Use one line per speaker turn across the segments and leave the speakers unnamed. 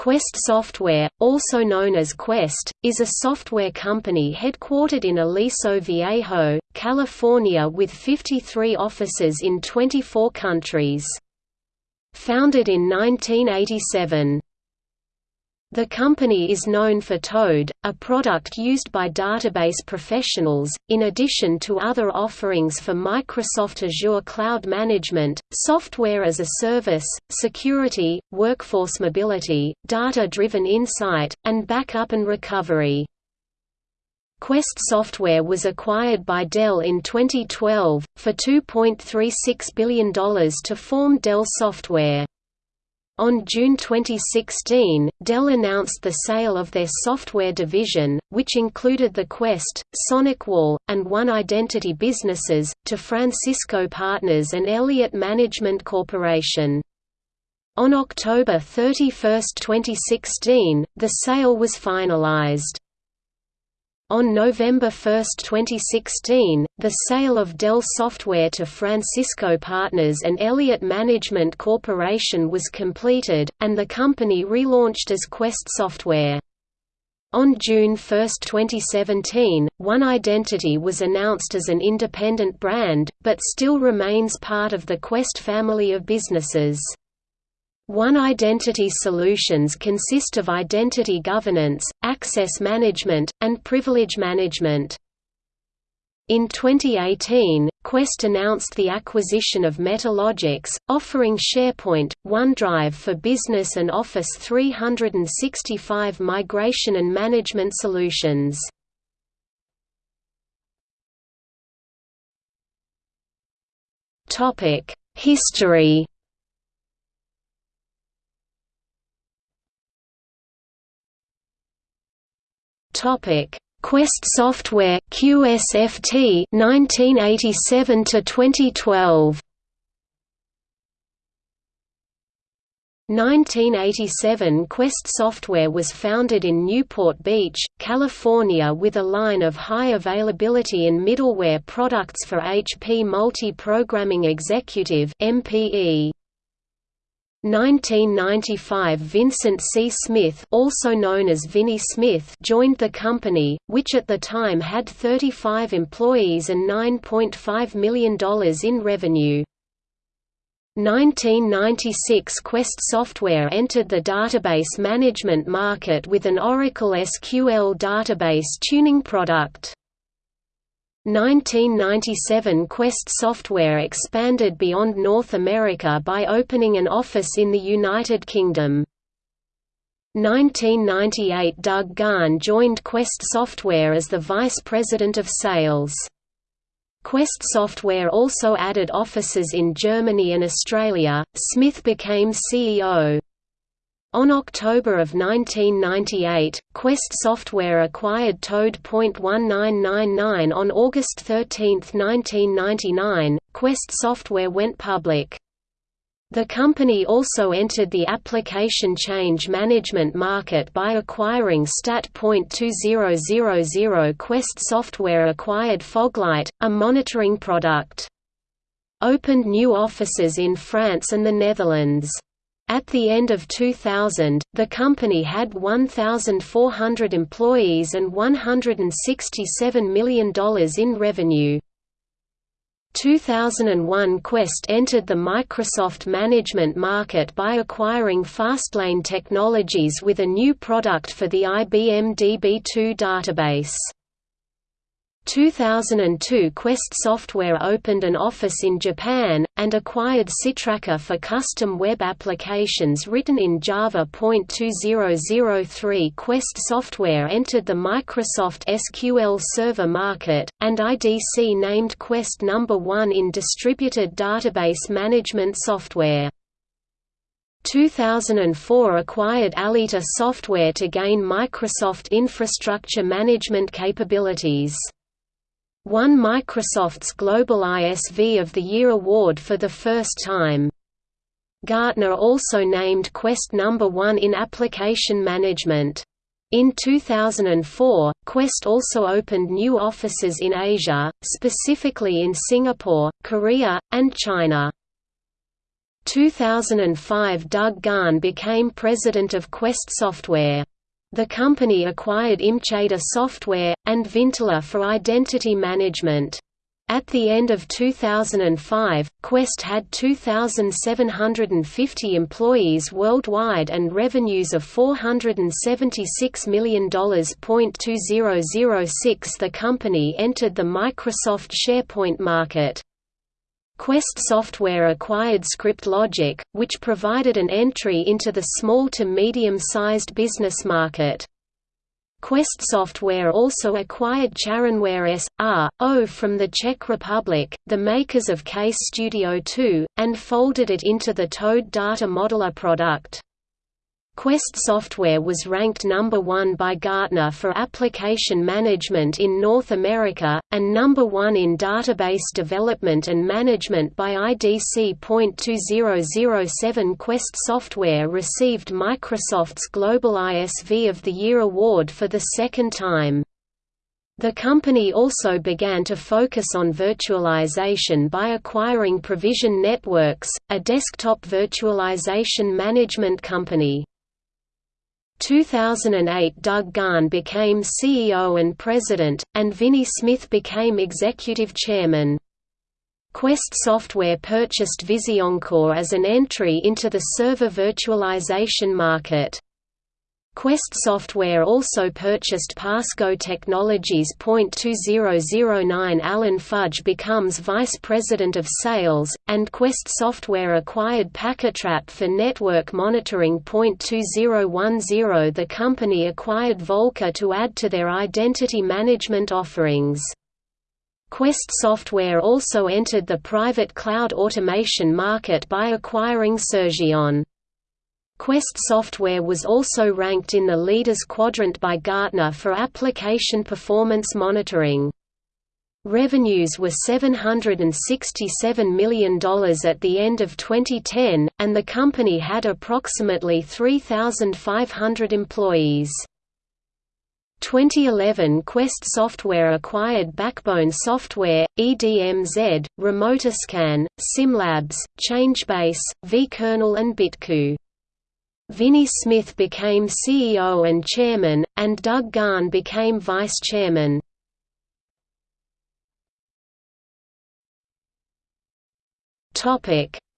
Quest Software, also known as Quest, is a software company headquartered in Aliso Viejo, California with 53 offices in 24 countries. Founded in 1987. The company is known for Toad, a product used by database professionals, in addition to other offerings for Microsoft Azure Cloud Management, Software as a Service, Security, Workforce Mobility, Data-Driven Insight, and Backup and Recovery. Quest Software was acquired by Dell in 2012, for $2.36 billion to form Dell Software. On June 2016, Dell announced the sale of their software division, which included the Quest, SonicWall, and One Identity businesses, to Francisco Partners and Elliott Management Corporation. On October 31, 2016, the sale was finalized. On November 1, 2016, the sale of Dell Software to Francisco Partners and Elliott Management Corporation was completed, and the company relaunched as Quest Software. On June 1, 2017, One Identity was announced as an independent brand, but still remains part of the Quest family of businesses. One Identity solutions consist of identity governance, access management, and privilege management. In 2018, Quest announced the acquisition of Metalogix, offering SharePoint, OneDrive for Business and Office 365 migration and management solutions. History Topic: Quest Software QSFT 1987 to 2012. 1987 Quest Software was founded in Newport Beach, California with a line of high availability and middleware products for HP Multi-Programming Executive MPE. 1995 Vincent C. Smith also known as Vinnie Smith joined the company, which at the time had 35 employees and $9.5 million in revenue. 1996 Quest Software entered the database management market with an Oracle SQL database tuning product. 1997 Quest Software expanded beyond North America by opening an office in the United Kingdom. 1998 Doug Garn joined Quest Software as the Vice President of Sales. Quest Software also added offices in Germany and Australia. Smith became CEO. On October of 1998, Quest Software acquired Toad. Toad.1999 on August 13, 1999, Quest Software went public. The company also entered the application change management market by acquiring Stat.2000 Quest Software acquired Foglight, a monitoring product. Opened new offices in France and the Netherlands. At the end of 2000, the company had 1,400 employees and $167 million in revenue. 2001 Quest entered the Microsoft management market by acquiring Fastlane Technologies with a new product for the IBM DB2 database. 2002 Quest Software opened an office in Japan, and acquired Sitraka for custom web applications written in Java. 2003 Quest Software entered the Microsoft SQL Server market, and IDC named Quest number 1 in distributed database management software. 2004 acquired Aelita Software to gain Microsoft infrastructure management capabilities won Microsoft's Global ISV of the Year award for the first time. Gartner also named Quest number 1 in application management. In 2004, Quest also opened new offices in Asia, specifically in Singapore, Korea, and China. 2005 Doug Garn became president of Quest Software. The company acquired Imceda Software, and Vintela for identity management. At the end of 2005, Quest had 2,750 employees worldwide and revenues of $476 million. 2006 The company entered the Microsoft SharePoint market. Quest Software acquired ScriptLogic, which provided an entry into the small to medium-sized business market. Quest Software also acquired Charonware S.R.O. from the Czech Republic, the makers of Case Studio 2, and folded it into the Toad Data Modeler product. Quest software was ranked number 1 by Gartner for application management in North America, and number 1 in database development and management by IDC.2007 Quest software received Microsoft's Global ISV of the Year award for the second time. The company also began to focus on virtualization by acquiring Provision Networks, a desktop virtualization management company. 2008 Doug Garn became CEO and President, and Vinnie Smith became Executive Chairman. Quest Software purchased Vizioncore as an entry into the server virtualization market. Quest Software also purchased PassGo Technologies. 2009 Alan Fudge becomes Vice President of Sales, and Quest Software acquired PacketTrap for network monitoring. 2010 The company acquired Volca to add to their identity management offerings. Quest Software also entered the private cloud automation market by acquiring Surgient. Quest software was also ranked in the Leaders Quadrant by Gartner for application performance monitoring. Revenues were $767 million at the end of 2010, and the company had approximately 3,500 employees. 2011 Quest Software acquired BakBone Software, EDMZ, Remotascan, SimLabs, ChangeBase, vKernel and BiTKOO. Vinnie Smith became CEO and chairman, and Doug Garn became vice chairman.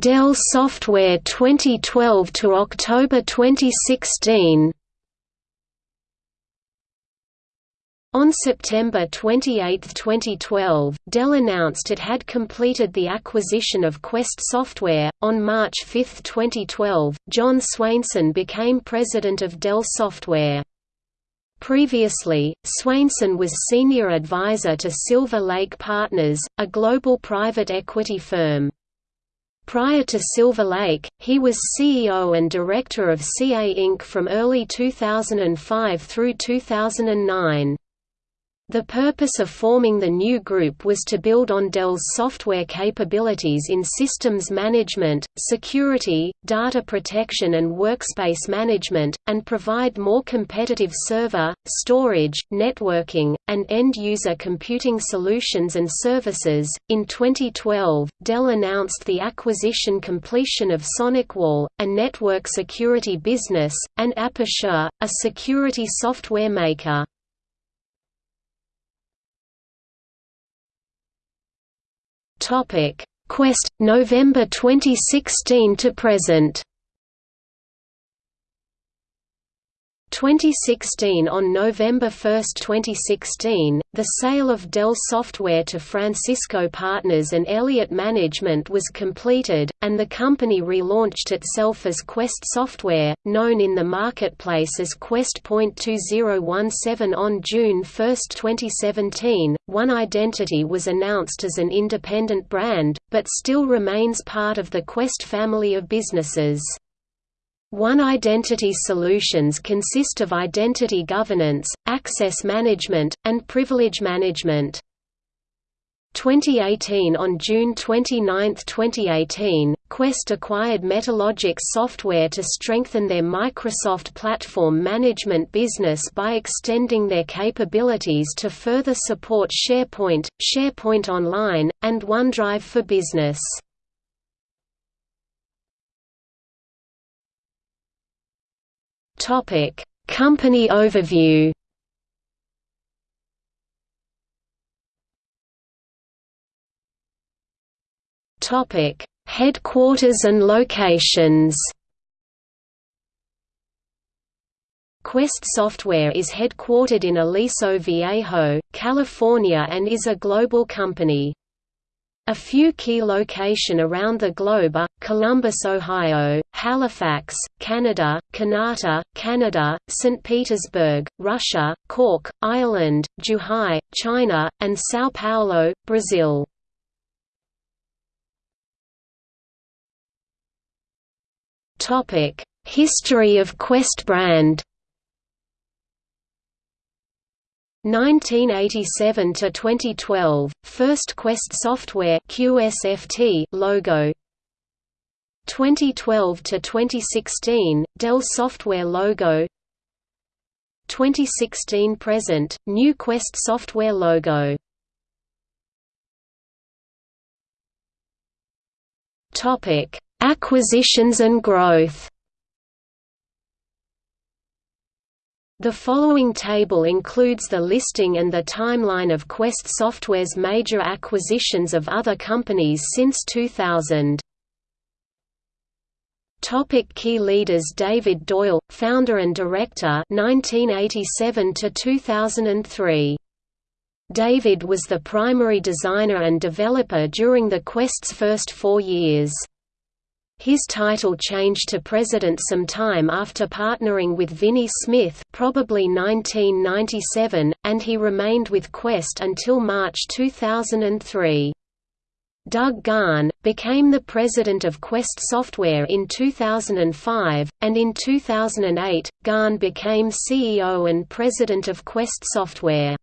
Dell Software 2012 to October 2016 On September 28, 2012, Dell announced it had completed the acquisition of Quest Software. On March 5, 2012, John Swainson became president of Dell Software. Previously, Swainson was senior advisor to Silver Lake Partners, a global private equity firm. Prior to Silver Lake, he was CEO and director of CA Inc. from early 2005 through 2009. The purpose of forming the new group was to build on Dell's software capabilities in systems management, security, data protection and workspace management, and provide more competitive server, storage, networking, and end-user computing solutions and services. In 2012, Dell announced the acquisition completion of SonicWall, a network security business, and Aperture, a security software maker.
Topic: Quest November 2016 to present.
2016 On November 1, 2016, the sale of Dell Software to Francisco Partners and Elliott Management was completed, and the company relaunched itself as Quest Software, known in the marketplace as Quest.2017 on June 1, 2017. One Identity was announced as an independent brand, but still remains part of the Quest family of businesses. One Identity solutions consist of identity governance, access management, and privilege management. 2018 On June 29, 2018, Quest acquired Metalogix software to strengthen their Microsoft platform management business by extending their capabilities to further support SharePoint, SharePoint Online, and OneDrive for Business. Topic: Company overview. Topic: Headquarters and locations. Quest Software is headquartered in Aliso Viejo, California and is a global company. A few key locations around the globe are, Columbus, Ohio, Halifax, Canada, Kanata, Canada, St. Petersburg, Russia, Cork, Ireland, Zhuhai, China, and São Paulo, Brazil. History of Quest brand 1987 to 2012 First Quest Software QSFT logo. 2012 to 2016 Dell Software logo. 2016 present New Quest Software logo. Topic Acquisitions and growth The following table includes the listing and the timeline of Quest Software's major acquisitions of other companies since 2000. Topic key leaders David Doyle, founder and director 1987 to 2003. David was the primary designer and developer during the Quest's first four years. His title changed to president some time after partnering with Vinnie Smith probably 1997, and he remained with Quest until March 2003. Doug Garn, became the president of Quest Software in 2005, and in 2008, Garn became CEO and president of Quest Software.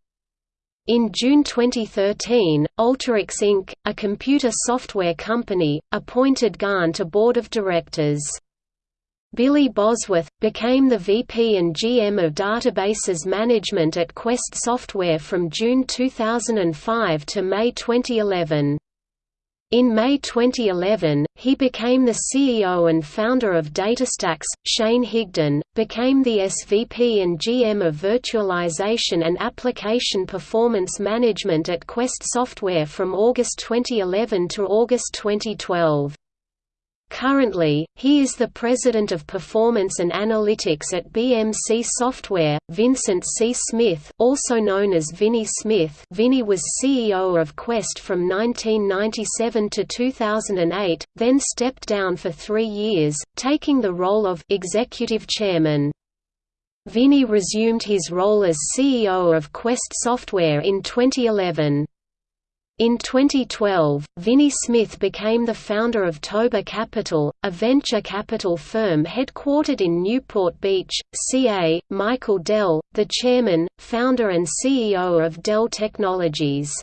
In June 2013, Alteryx Inc., a computer software company, appointed Garn to board of directors. Billy Bosworth, became the VP and GM of Databases Management at Quest Software from June 2005 to May 2011. In May 2011, he became the CEO and founder of DataStax. Shane Higdon became the SVP and GM of Virtualization and Application Performance Management at Quest Software from August 2011 to August 2012. Currently, he is the President of Performance and Analytics at BMC Software. Vincent C. Smith, also known as Vinnie Smith, Vinnie was CEO of Quest from 1997 to 2008, then stepped down for three years, taking the role of Executive Chairman. Vinnie resumed his role as CEO of Quest Software in 2011. In 2012, Vinnie Smith became the founder of Toba Capital, a venture capital firm headquartered in Newport Beach, CA. Michael Dell, the chairman, founder and CEO of Dell Technologies.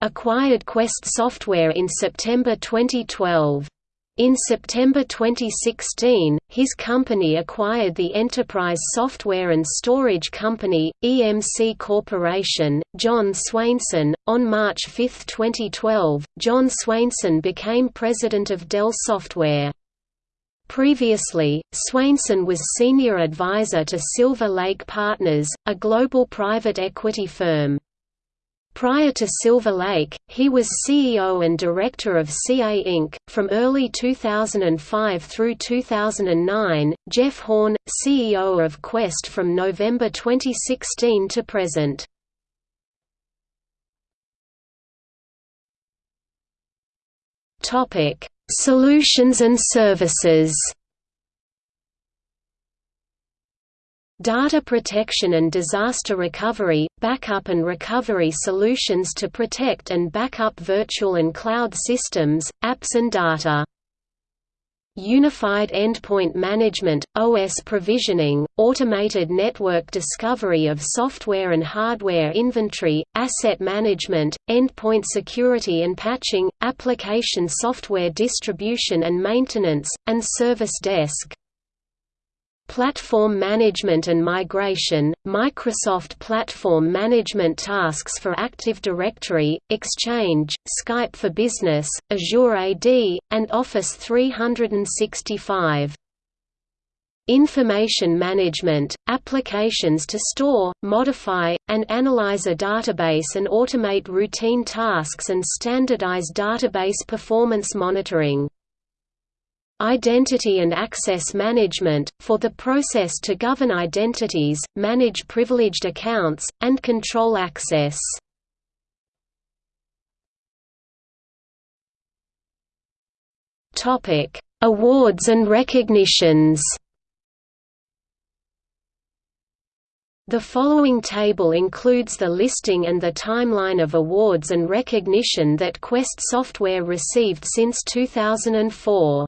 Acquired Quest Software in September 2012. In September 2016, his company acquired the enterprise software and storage company, EMC Corporation. John Swainson. On March 5, 2012, John Swainson became president of Dell Software. Previously, Swainson was senior advisor to Silver Lake Partners, a global private equity firm. Prior to Silver Lake, he was CEO and director of CA Inc. From early 2005 through 2009, Jeff Hawn, CEO of Quest from November 2016 to present. Solutions and services Data protection and disaster recovery, backup and recovery solutions to protect and backup virtual and cloud systems, apps and data. Unified Endpoint Management, OS provisioning, automated network discovery of software and hardware inventory, asset management, endpoint security and patching, application software distribution and maintenance, and service desk. Platform Management and Migration, Microsoft Platform Management tasks for Active Directory, Exchange, Skype for Business, Azure AD, and Office 365. information management, applications to store, modify, and analyze a database and automate routine tasks and standardize database performance monitoring. Identity and access management, for the process to govern identities, manage privileged accounts, and control access. Awards and recognitions The following table includes the listing and the timeline of awards and recognition that Quest software received since 2004.